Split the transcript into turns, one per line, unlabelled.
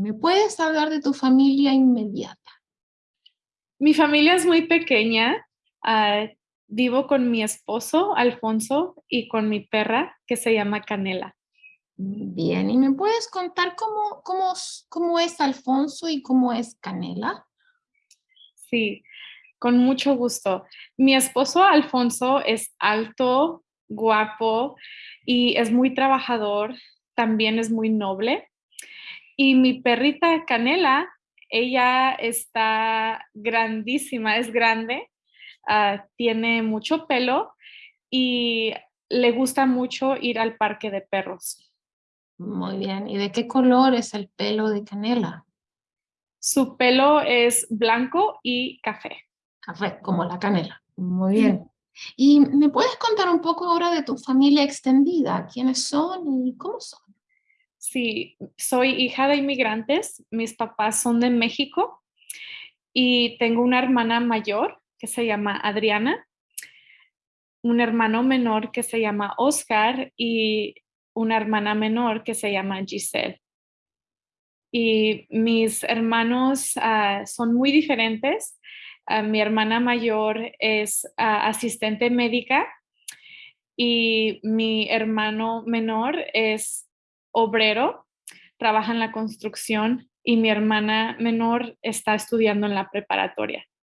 ¿Me puedes hablar de tu familia inmediata?
Mi familia es muy pequeña. Ah, vivo con mi esposo, Alfonso, y con mi perra, que se llama Canela.
Bien, ¿y me puedes contar cómo, cómo, cómo es Alfonso y cómo es Canela?
Sí, con mucho gusto. Mi esposo Alfonso es alto, guapo y es muy trabajador, también es muy noble. Y mi perrita Canela, ella está grandísima, es grande, ah, tiene mucho pelo y le gusta mucho ir al parque de perros.
Muy bien. ¿Y de qué color es el pelo de Canela?
Su pelo es blanco y café.
Café, como la canela. Muy bien. ¿Y me puedes contar un poco ahora de tu familia extendida? ¿Quiénes son y cómo son?
Sí, soy hija de inmigrantes. Mis papás son de México y tengo una hermana mayor que se llama Adriana, un hermano menor que se llama Oscar y una hermana menor que se llama Giselle. Y mis hermanos ah, son muy diferentes. Ah, mi hermana mayor es ah, asistente médica y mi hermano menor es obrero, trabaja en la construcción y mi hermana menor está estudiando en la preparatoria.